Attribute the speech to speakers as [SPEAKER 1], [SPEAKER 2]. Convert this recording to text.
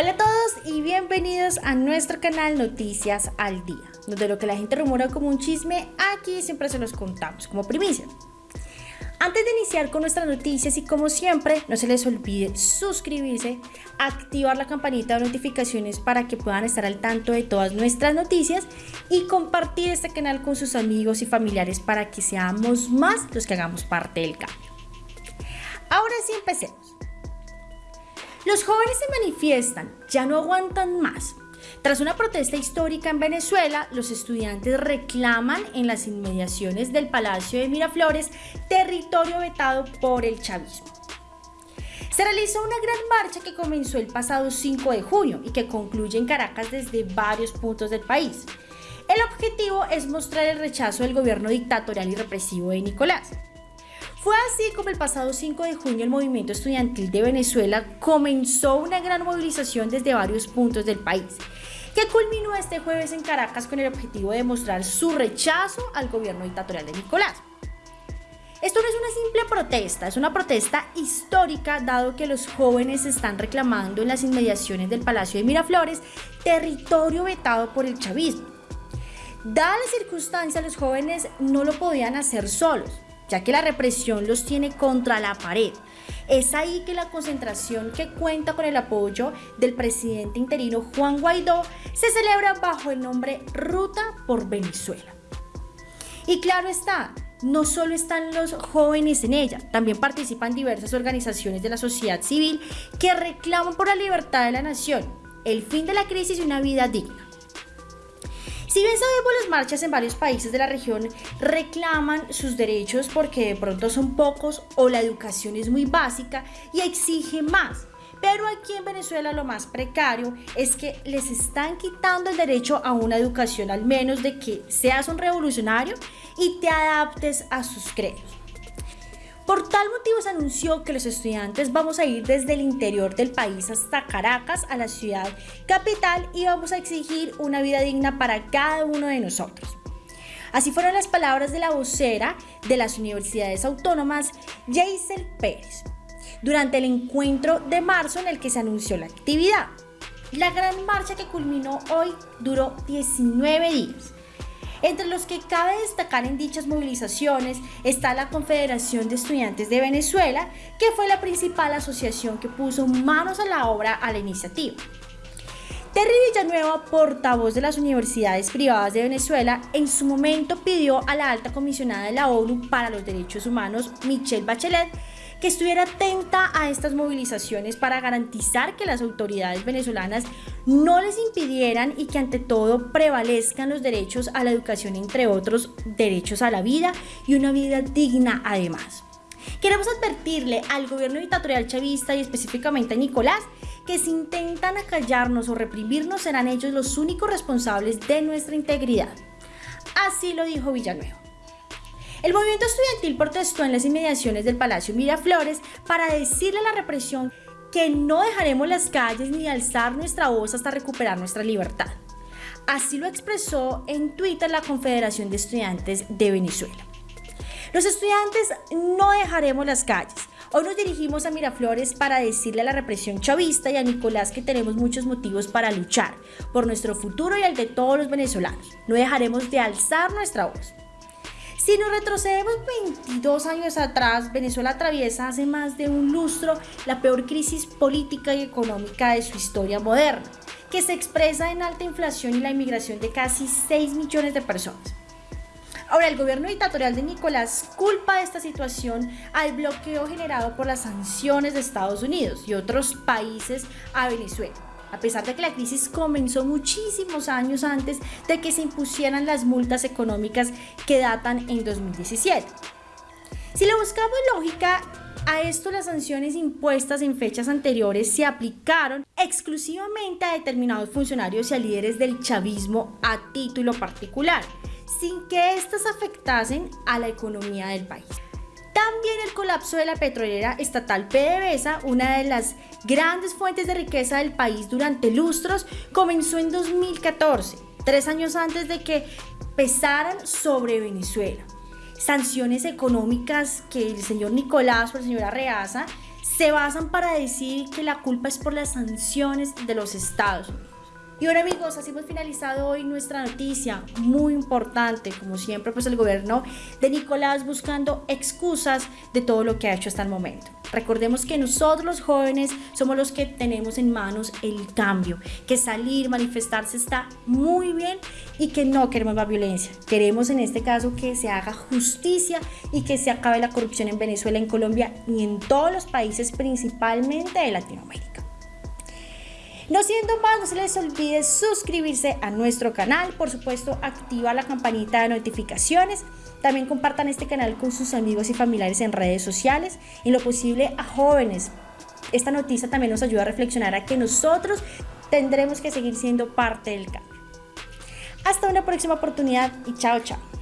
[SPEAKER 1] Hola a todos y bienvenidos a nuestro canal Noticias al Día, donde lo que la gente rumora como un chisme, aquí siempre se los contamos como primicia. Antes de iniciar con nuestras noticias y como siempre, no se les olvide suscribirse, activar la campanita de notificaciones para que puedan estar al tanto de todas nuestras noticias y compartir este canal con sus amigos y familiares para que seamos más los que hagamos parte del cambio. Ahora sí empecemos. Los jóvenes se manifiestan, ya no aguantan más. Tras una protesta histórica en Venezuela, los estudiantes reclaman en las inmediaciones del Palacio de Miraflores territorio vetado por el chavismo. Se realizó una gran marcha que comenzó el pasado 5 de junio y que concluye en Caracas desde varios puntos del país. El objetivo es mostrar el rechazo del gobierno dictatorial y represivo de Nicolás. Fue así como el pasado 5 de junio el movimiento estudiantil de Venezuela comenzó una gran movilización desde varios puntos del país, que culminó este jueves en Caracas con el objetivo de mostrar su rechazo al gobierno dictatorial de Nicolás. Esto no es una simple protesta, es una protesta histórica dado que los jóvenes están reclamando en las inmediaciones del Palacio de Miraflores territorio vetado por el chavismo. Dada la circunstancia, los jóvenes no lo podían hacer solos, ya que la represión los tiene contra la pared. Es ahí que la concentración que cuenta con el apoyo del presidente interino Juan Guaidó se celebra bajo el nombre Ruta por Venezuela. Y claro está, no solo están los jóvenes en ella, también participan diversas organizaciones de la sociedad civil que reclaman por la libertad de la nación, el fin de la crisis y una vida digna. Si bien sabemos las marchas en varios países de la región reclaman sus derechos porque de pronto son pocos o la educación es muy básica y exige más. Pero aquí en Venezuela lo más precario es que les están quitando el derecho a una educación, al menos de que seas un revolucionario y te adaptes a sus credos. Por tal motivo se anunció que los estudiantes vamos a ir desde el interior del país hasta Caracas, a la ciudad capital, y vamos a exigir una vida digna para cada uno de nosotros. Así fueron las palabras de la vocera de las universidades autónomas, Jaisel Pérez, durante el encuentro de marzo en el que se anunció la actividad. La gran marcha que culminó hoy duró 19 días entre los que cabe destacar en dichas movilizaciones está la Confederación de Estudiantes de Venezuela, que fue la principal asociación que puso manos a la obra a la iniciativa. Terry Villanueva, portavoz de las universidades privadas de Venezuela, en su momento pidió a la alta comisionada de la ONU para los Derechos Humanos, Michelle Bachelet, que estuviera atenta a estas movilizaciones para garantizar que las autoridades venezolanas no les impidieran y que ante todo prevalezcan los derechos a la educación, entre otros derechos a la vida y una vida digna además. Queremos advertirle al gobierno dictatorial chavista y específicamente a Nicolás que si intentan acallarnos o reprimirnos serán ellos los únicos responsables de nuestra integridad. Así lo dijo Villanueva. El movimiento estudiantil protestó en las inmediaciones del Palacio Miraflores para decirle a la represión que no dejaremos las calles ni alzar nuestra voz hasta recuperar nuestra libertad. Así lo expresó en Twitter la Confederación de Estudiantes de Venezuela. Los estudiantes no dejaremos las calles. Hoy nos dirigimos a Miraflores para decirle a la represión chavista y a Nicolás que tenemos muchos motivos para luchar por nuestro futuro y el de todos los venezolanos. No dejaremos de alzar nuestra voz. Si nos retrocedemos 22 años atrás, Venezuela atraviesa hace más de un lustro la peor crisis política y económica de su historia moderna, que se expresa en alta inflación y la inmigración de casi 6 millones de personas. Ahora, el gobierno dictatorial de Nicolás culpa de esta situación al bloqueo generado por las sanciones de Estados Unidos y otros países a Venezuela a pesar de que la crisis comenzó muchísimos años antes de que se impusieran las multas económicas que datan en 2017. Si le buscamos lógica, a esto las sanciones impuestas en fechas anteriores se aplicaron exclusivamente a determinados funcionarios y a líderes del chavismo a título particular, sin que éstas afectasen a la economía del país. También el colapso de la petrolera estatal PDVSA, una de las grandes fuentes de riqueza del país durante lustros, comenzó en 2014, tres años antes de que pesaran sobre Venezuela. Sanciones económicas que el señor Nicolás o el señor Arreaza se basan para decir que la culpa es por las sanciones de los Estados Unidos. Y ahora amigos, así hemos finalizado hoy nuestra noticia, muy importante, como siempre, pues el gobierno de Nicolás buscando excusas de todo lo que ha hecho hasta el momento. Recordemos que nosotros los jóvenes somos los que tenemos en manos el cambio, que salir, manifestarse está muy bien y que no queremos más violencia. Queremos en este caso que se haga justicia y que se acabe la corrupción en Venezuela, en Colombia y en todos los países principalmente de Latinoamérica. No siendo más, no se les olvide suscribirse a nuestro canal, por supuesto activa la campanita de notificaciones, también compartan este canal con sus amigos y familiares en redes sociales, en lo posible a jóvenes. Esta noticia también nos ayuda a reflexionar a que nosotros tendremos que seguir siendo parte del cambio. Hasta una próxima oportunidad y chao chao.